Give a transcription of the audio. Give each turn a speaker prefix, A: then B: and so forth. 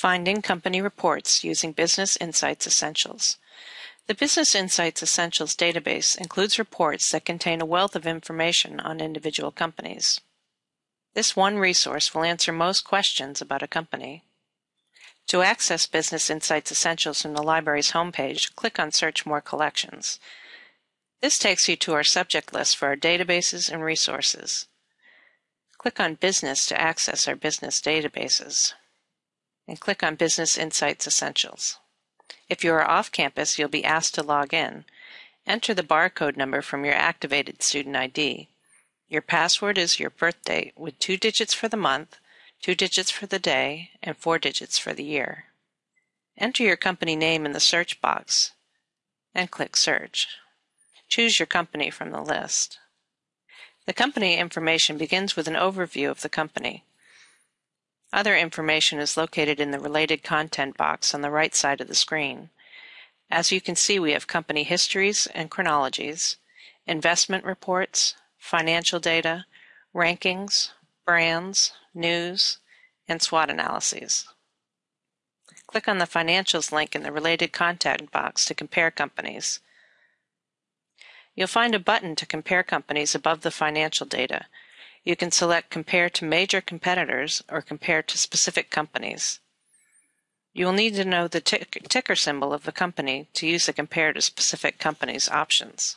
A: Finding company reports using Business Insights Essentials. The Business Insights Essentials database includes reports that contain a wealth of information on individual companies. This one resource will answer most questions about a company. To access Business Insights Essentials from the library's homepage, click on Search More Collections. This takes you to our subject list for our databases and resources. Click on Business to access our business databases and click on Business Insights Essentials. If you are off campus, you'll be asked to log in. Enter the barcode number from your activated student ID. Your password is your birth date with two digits for the month, two digits for the day, and four digits for the year. Enter your company name in the search box and click Search. Choose your company from the list. The company information begins with an overview of the company. Other information is located in the Related Content box on the right side of the screen. As you can see, we have company histories and chronologies, investment reports, financial data, rankings, brands, news, and SWOT analyses. Click on the Financials link in the Related Content box to compare companies. You'll find a button to compare companies above the financial data, you can select Compare to Major Competitors or Compare to Specific Companies. You will need to know the ticker symbol of the company to use the Compare to Specific Companies options.